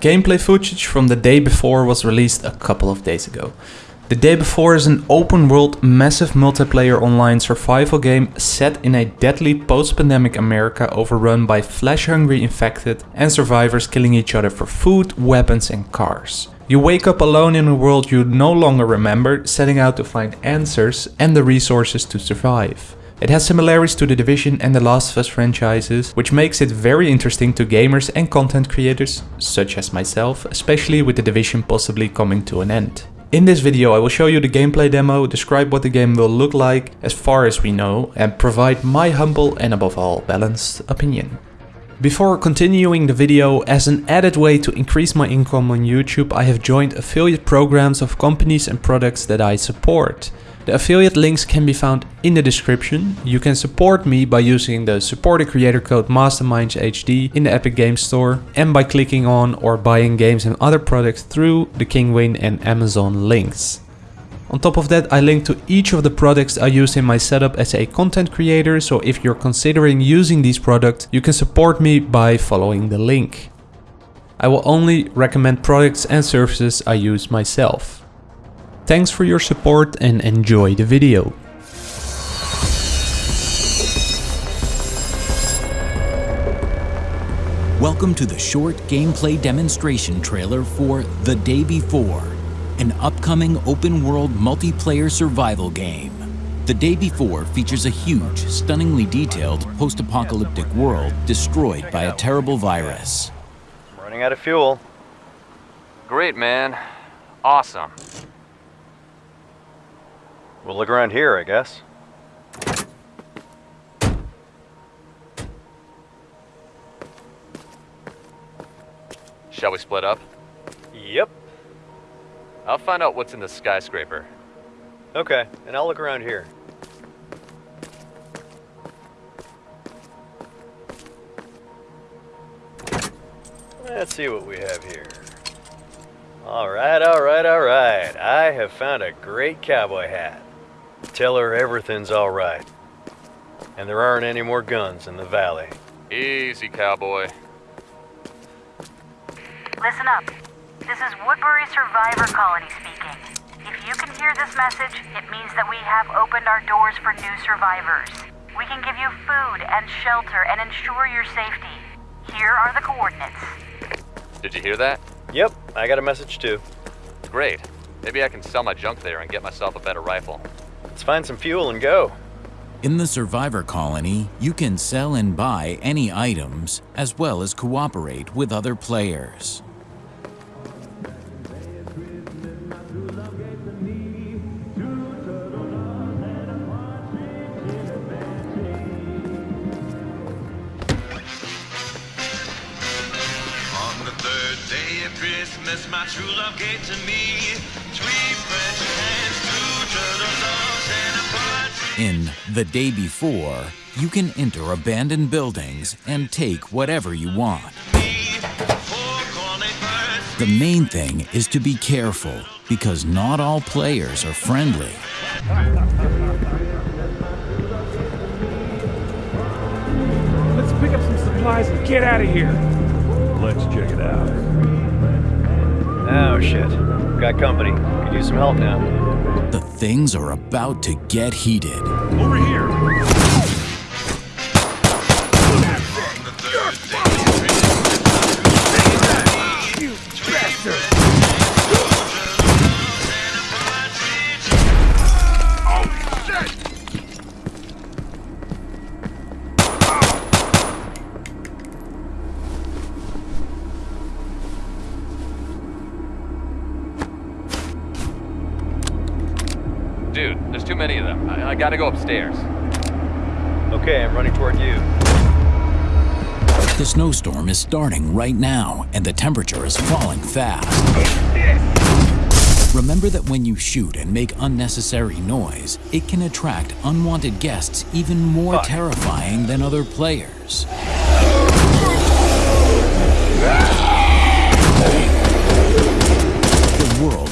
gameplay footage from the day before was released a couple of days ago. The Day Before is an open world, massive multiplayer online survival game set in a deadly post pandemic America overrun by flesh hungry infected and survivors killing each other for food, weapons, and cars. You wake up alone in a world you no longer remember, setting out to find answers and the resources to survive. It has similarities to The Division and the Last of Us franchises, which makes it very interesting to gamers and content creators, such as myself, especially with The Division possibly coming to an end. In this video I will show you the gameplay demo, describe what the game will look like as far as we know and provide my humble and above all balanced opinion. Before continuing the video, as an added way to increase my income on YouTube I have joined affiliate programs of companies and products that I support. The affiliate links can be found in the description. You can support me by using the supporter creator code MastermindsHD in the Epic Games Store and by clicking on or buying games and other products through the Kinguin and Amazon links. On top of that, I link to each of the products I use in my setup as a content creator, so if you're considering using these products, you can support me by following the link. I will only recommend products and services I use myself. Thanks for your support and enjoy the video. Welcome to the short gameplay demonstration trailer for The Day Before, an upcoming open-world multiplayer survival game. The Day Before features a huge, stunningly detailed post-apocalyptic world destroyed by a terrible virus. I'm running out of fuel. Great, man. Awesome. We'll look around here, I guess. Shall we split up? Yep. I'll find out what's in the skyscraper. Okay, and I'll look around here. Let's see what we have here. Alright, alright, alright. I have found a great cowboy hat. Tell her everything's alright. And there aren't any more guns in the valley. Easy, cowboy. Listen up. This is Woodbury Survivor Colony speaking. If you can hear this message, it means that we have opened our doors for new survivors. We can give you food and shelter and ensure your safety. Here are the coordinates. Did you hear that? Yep, I got a message too. Great. Maybe I can sell my junk there and get myself a better rifle. Let's find some fuel and go. In the Survivor Colony, you can sell and buy any items, as well as cooperate with other players. On the third day of Christmas, my true love gave to me three French hens, two turtle doves, and a partridge. In The Day Before, you can enter abandoned buildings and take whatever you want. Four cornet birds. The main thing is to be careful, because not all players are friendly. Let's pick up some supplies and get out of here. Let's check it out. Oh shit. Got company. Could use some help now. Things are about to get heated. Over here. Too many of them. I, I gotta go upstairs. Okay, I'm running toward you. The snowstorm is starting right now, and the temperature is falling fast. Remember that when you shoot and make unnecessary noise, it can attract unwanted guests even more Fuck. terrifying than other players.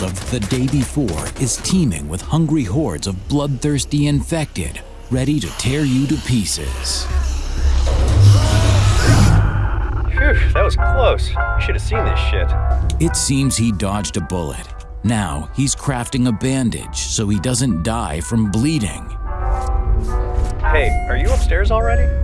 The of The Day Before is teeming with hungry hordes of bloodthirsty infected, ready to tear you to pieces. Phew. Phew, that was close. You should have seen this shit. It seems he dodged a bullet. Now he's crafting a bandage so he doesn't die from bleeding. Hey, are you upstairs already?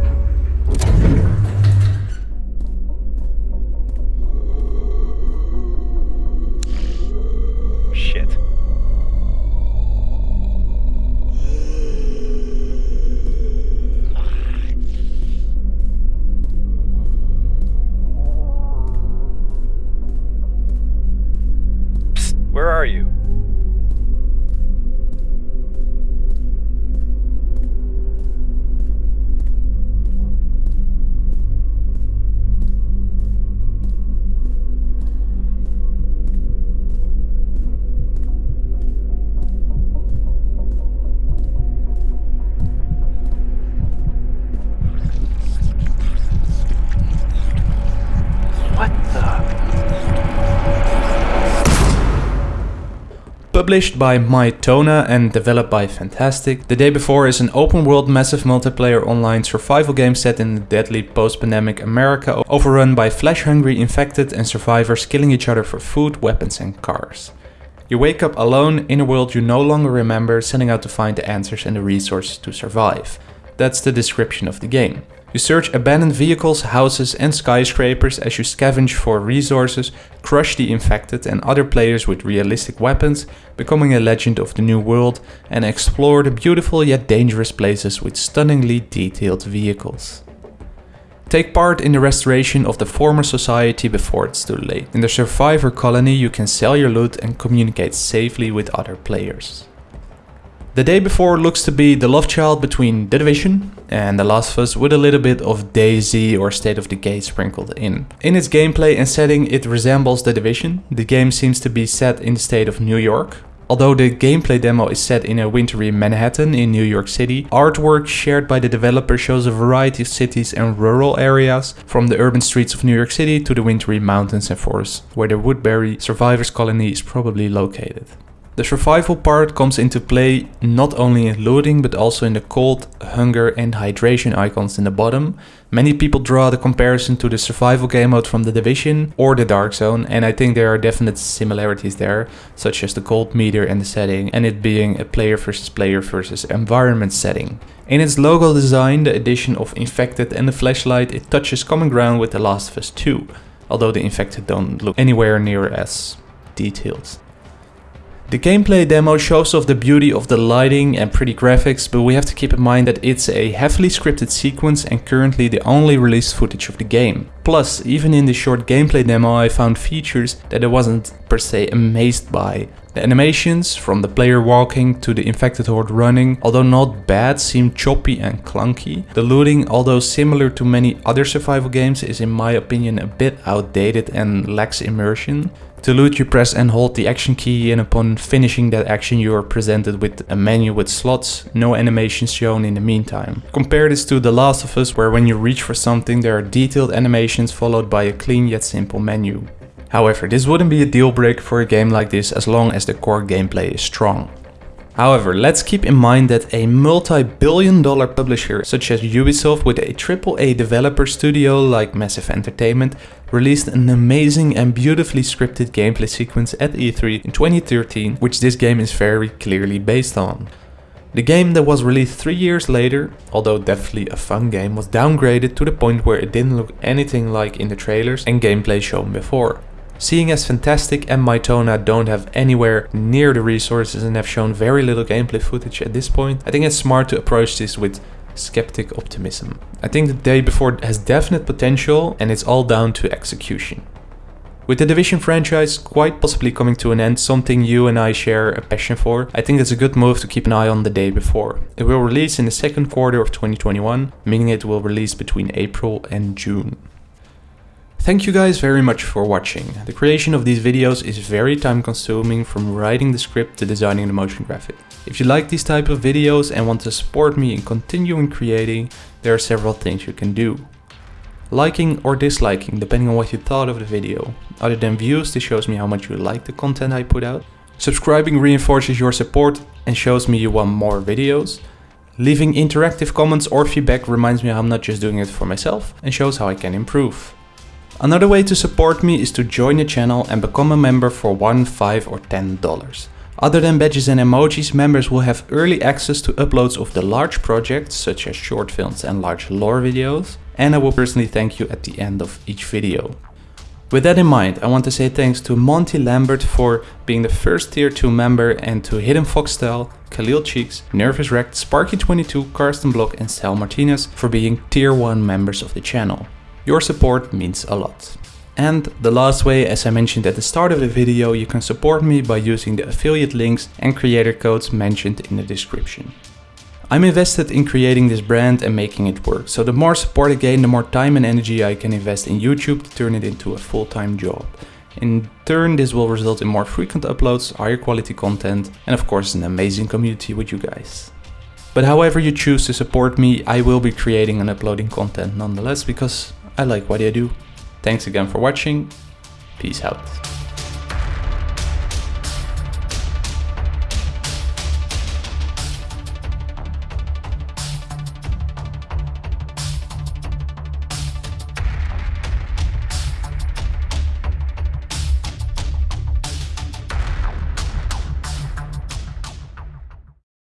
Published by Mytona and developed by Fntastic, The Day Before is an open world massive multiplayer online survival game set in the deadly post-pandemic America overrun by flesh-hungry infected and survivors killing each other for food, weapons and cars. You wake up alone in a world you no longer remember, setting out to find the answers and the resources to survive. That's the description of the game. You search abandoned vehicles, houses and skyscrapers as you scavenge for resources, crush the infected and other players with realistic weapons, becoming a legend of the new world and explore the beautiful yet dangerous places with stunningly detailed vehicles. Take part in the restoration of the former society before it's too late. In the survivor colony you can sell your loot and communicate safely with other players. The day before looks to be the love child between The Division and The Last of Us with a little bit of DayZ or State of Decay sprinkled in. In its gameplay and setting it resembles The Division. The game seems to be set in the state of New York. Although the gameplay demo is set in a wintry Manhattan in New York City, artwork shared by the developer shows a variety of cities and rural areas, from the urban streets of New York City to the wintry mountains and forests, where the Woodbury Survivors Colony is probably located. The survival part comes into play not only in looting but also in the cold, hunger and hydration icons in the bottom. Many people draw the comparison to the survival game mode from The Division or the Dark Zone and I think there are definite similarities there, such as the cold meter and the setting and it being a player versus player versus environment setting. In its logo design, the addition of Infected and the flashlight, it touches common ground with The Last of Us 2, although the Infected don't look anywhere near as detailed. The gameplay demo shows off the beauty of the lighting and pretty graphics, but we have to keep in mind that it's a heavily scripted sequence and currently the only released footage of the game. Plus, even in the short gameplay demo I found features that I wasn't per se amazed by. The animations, from the player walking to the infected horde running, although not bad, seem choppy and clunky. The looting, although similar to many other survival games, is in my opinion a bit outdated and lacks immersion. To loot you press and hold the action key and upon finishing that action you are presented with a menu with slots, no animations shown in the meantime. Compare this to The Last of Us where when you reach for something there are detailed animations followed by a clean yet simple menu. However, this wouldn't be a deal breaker for a game like this as long as the core gameplay is strong. However, let's keep in mind that a multi-billion dollar publisher such as Ubisoft with a AAA developer studio like Massive Entertainment released an amazing and beautifully scripted gameplay sequence at E3 in 2013, which this game is very clearly based on. The game that was released 3 years later, although definitely a fun game, was downgraded to the point where it didn't look anything like in the trailers and gameplay shown before. Seeing as Fntastic and Mytona don't have anywhere near the resources and have shown very little gameplay footage at this point, I think it's smart to approach this with skeptic optimism. I think the day before has definite potential and it's all down to execution. With the Division franchise quite possibly coming to an end, something you and I share a passion for, I think it's a good move to keep an eye on the day before. It will release in the second quarter of 2021, meaning it will release between April and June. Thank you guys very much for watching. The creation of these videos is very time consuming from writing the script to designing the motion graphic. If you like these type of videos and want to support me in continuing creating, there are several things you can do. Liking or disliking depending on what you thought of the video. Other than views, this shows me how much you like the content I put out. Subscribing reinforces your support and shows me you want more videos. Leaving interactive comments or feedback reminds me I'm not just doing it for myself and shows how I can improve. Another way to support me is to join the channel and become a member for 1, 5 or 10 dollars. Other than badges and emojis, members will have early access to uploads of the large projects such as short films and large lore videos, and I will personally thank you at the end of each video. With that in mind, I want to say thanks to Monty Lambert for being the first tier 2 member and to Hidden Foxtel, Khalil Cheeks, Nervous Wrecked, Sparky22, Karsten Block and Sal Martinez for being tier 1 members of the channel. Your support means a lot. And the last way, as I mentioned at the start of the video, you can support me by using the affiliate links and creator codes mentioned in the description. I'm invested in creating this brand and making it work, so the more support I gain, the more time and energy I can invest in YouTube to turn it into a full-time job. In turn, this will result in more frequent uploads, higher quality content, and of course an amazing community with you guys. But however you choose to support me, I will be creating and uploading content nonetheless because I like what I do. Thanks again for watching, peace out.